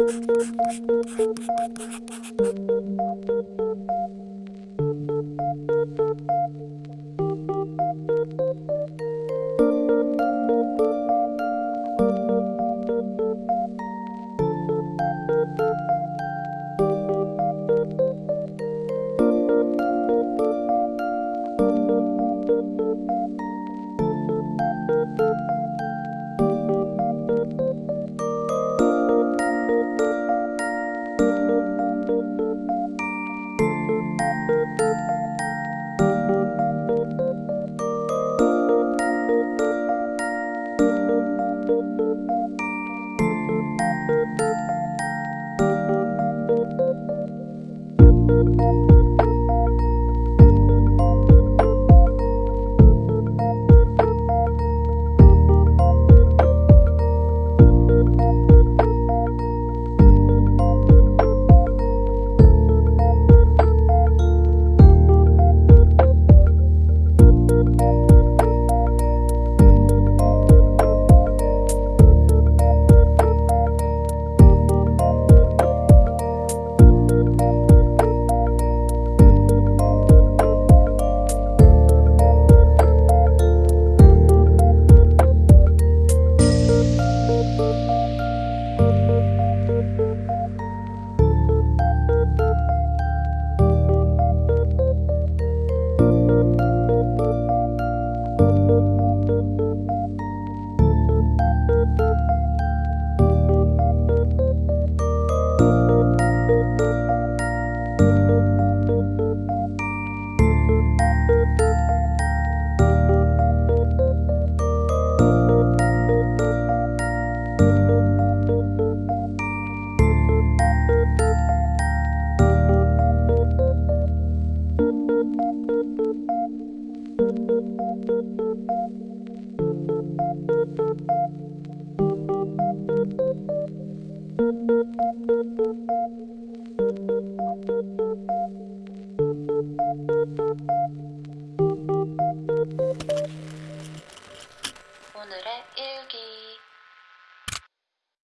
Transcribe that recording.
Thank you. 오늘의 일기